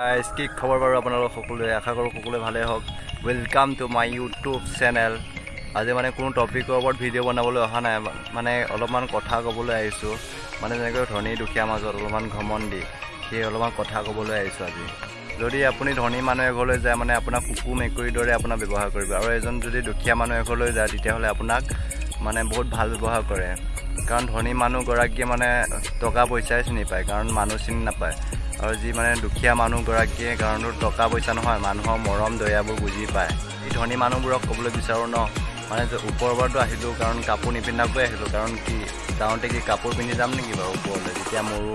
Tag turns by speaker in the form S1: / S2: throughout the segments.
S1: Guys কি খবৰ বাৰু আপোনালোক সকলোৱে? আশা কৰোঁ সকলোৱে ভালেই হওক। Welcome to my YouTube channel আজি মানে কোনো টপিকৰ ওপৰত ভিডিঅ' বনাবলৈ অহা নাই। মানে অলপমান কথা ক'বলৈ আহিছোঁ। মানে যেনেকৈ ধনী দুখীয়া মাজত অলপমান ঘমণ্ডি সেই অলপমান কথা ক'বলৈ আহিছোঁ আজি। যদি আপুনি ধনী মানুহ এঘৰলৈ যায় মানে আপোনাক কুকুৰ মেকুৰীৰ দৰে আপোনাক ব্যৱহাৰ কৰিব। আৰু এজন যদি দুখীয়া মানুহ এঘৰলৈ যায় তেতিয়াহ'লে আপোনাক মানে বহুত ভাল ব্যৱহাৰ কৰে। কাৰণ ধনী মানুহগৰাকীয়ে মানে টকা পইচাই চিনি পায় কাৰণ মানুহ চিনি নাপায়। আৰু যি মানে দুখীয়া মানুহগৰাকীয়ে কাৰণ টকা পইচা নহয় মানুহৰ মৰম দয়াবোৰ বুজি পায়। এই ধনী মানুহবোৰক ক'বলৈ বিচাৰোঁ ন? মানে যে ওপৰৰ পৰাতো আহিলোঁ কাৰণ কাপোৰ নিপিন্ধাকৈ আহিলোঁ। কাৰণ কি যাওঁতে কি কাপোৰ পিন্ধি যাম নেকি বাৰু ওপৰলৈ? যেতিয়া মৰো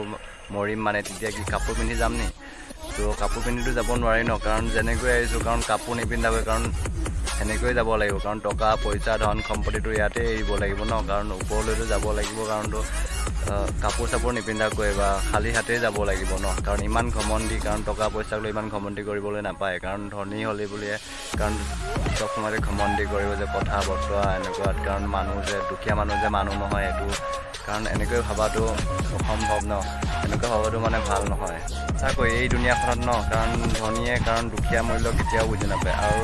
S1: মৰিম মানে তেতিয়া কি কাপোৰ পিন্ধি যাম নি? তো কাপোৰ পিন্ধিতো যাব নোৱাৰি ন? কাৰণ যেনেকৈ আহিছোঁ কাৰণ কাপোৰ নিপিন্ধাকৈ কাৰণ সেনেকৈয়ে যাব লাগিব। কাৰণ টকা পইচা ধন সম্পত্তিটো ইয়াতে এৰিব লাগিব ন? কাৰণ ওপৰলৈতো যাব লাগিব কাৰণতো কাপোৰ চাপোৰ নিপিন্ধাকৈ বা খালী হাতেই যাব লাগিব ন? কাৰণ ইমান ঘমণ্ডি কাৰণ টকা পইচাক লৈ ইমান ঘমণ্ডি কৰিবলৈ নাপায়। কাৰণ ধনী হ'লে বুলিয়ে কাৰণ চব সময়তে ঘমণ্ডি কৰিব যে কথা বতৰা এনেকুৱাত। কাৰণ মানুহ যে দুখীয়া মানুহ যে মানুহ নহয় এইটো। কাৰণ এনেকৈ ভবাটো অসম্ভৱ ন? এনেকৈ ভবাটো মানে ভাল নহয়। সঁচাকৈ এই দুনীয়াখনত ন কাৰণ ধনীয়ে কাৰণ দুখীয়া মূল্য কেতিয়াও বুজি নাপায় আৰু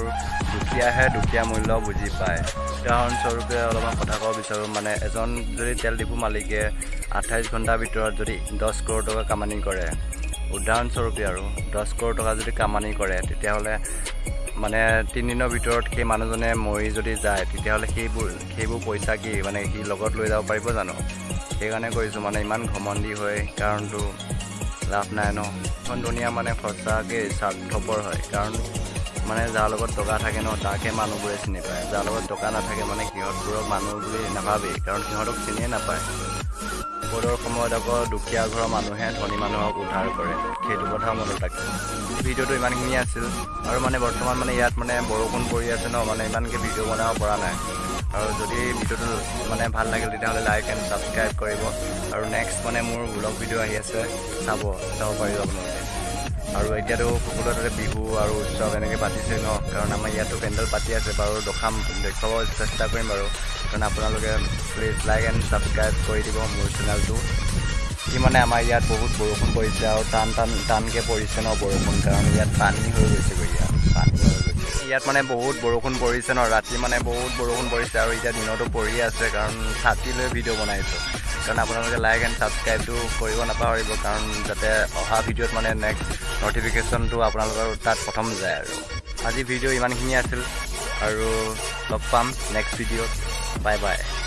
S1: দুখীয়াহে দুখীয়া মূল্য বুজি পায়। উদাহৰণস্বৰূপে অলপমান কথা ক'ব বিচাৰোঁ মানে এজন যদি তেল ডিপু মালিকে আঠাইছ ঘণ্টাৰ ভিতৰত যদি দহ কৰোৰ টকা কামানি কৰে উদাহৰণস্বৰূপে আৰু দহ কৰোৰ টকা যদি কামানি কৰে তেতিয়াহ'লে মানে তিনিদিনৰ ভিতৰত সেই মানুহজনে মৰি যদি যায় তেতিয়াহ'লে সেইবোৰ সেইবোৰ পইচা কি মানে সি লগত লৈ যাব পাৰিব জানো? সেইকাৰণে কৈছোঁ মানে ইমান ঘমণ্ডি হয় কাৰণটো লাভ নাই ন। এখন দুনীয়া মানে সঁচাকৈ স্বাৰ্থপৰ হয় কাৰণ মানে যাৰ লগত টকা থাকে ন তাকহে মানুহবোৰে চিনি পায়। যাৰ লগত টকা নাথাকে মানে সিহঁতবোৰক মানুহ বুলি নাভাবেই কাৰণ সিহঁতক চিনিয়ে নাপায়। বিপদৰ সময়ত আকৌ দুখীয়া ঘৰৰ মানুহে ধনী মানুহক উদ্ধাৰ কৰে। সেইটো কথা মনত ৰাখে ভিডিঅ'টো ইমানখিনি আছিল আৰু মানে বৰ্তমান মানে ইয়াত মানে বৰষুণ পৰি আছে ন মানে ইমানকৈ ভিডিঅ' বনাব পৰা নাই। আৰু যদি ভিডিঅ'টো মানে ভাল লাগিল তেতিয়াহ'লে লাইক এণ্ড ছাবস্ক্ৰাইব কৰিব। আৰু নেক্সট মানে মোৰ ব্লগ ভিডিঅ' আহি আছে চাব চাব পাৰিব আপোনালোকে। আৰু এতিয়াতো সকলোৱে তাতে বিহু আৰু উৎসৱ এনেকৈ পাতিছে ন কাৰণ আমাৰ ইয়াতো পেণ্ডেল পাতি আছে বাৰু দেখাম দেখুৱাব চেষ্টা কৰিম বাৰু কাৰণ আপোনালোকে প্লিজ লাইক এণ্ড ছাবস্ক্ৰাইব কৰি দিব মোৰ চেনেলটো কি মানে আমাৰ ইয়াত বহুত বৰষুণ পৰিছে আৰু টান টান টানকৈ পৰিছে ন বৰষুণ কাৰণ ইয়াত পানী হৈ ইয়াত পানী হৈ গৈছে। ইয়াত মানে বহুত বৰষুণ পৰিছে ন ৰাতি মানে বহুত বৰষুণ পৰিছে আৰু এতিয়া দিনতো পৰিয়ে আছে কাৰণ ছাতি লৈ ভিডিঅ' বনাইছোঁ। কাৰণ আপোনালোকে লাইক এণ্ড ছাবস্ক্ৰাইবটো কৰিব নাপাহৰিব কাৰণ যাতে অহা ভিডিঅ'ত মানে নেক্সট নটিফিকেশ্যনটো আপোনালোকৰ তাত প্ৰথম যায় আৰু। আজি ভিডিঅ' ইমানখিনি আছিল আৰু লগ পাম নেক্সট ভিডিঅ'ত। Bye bye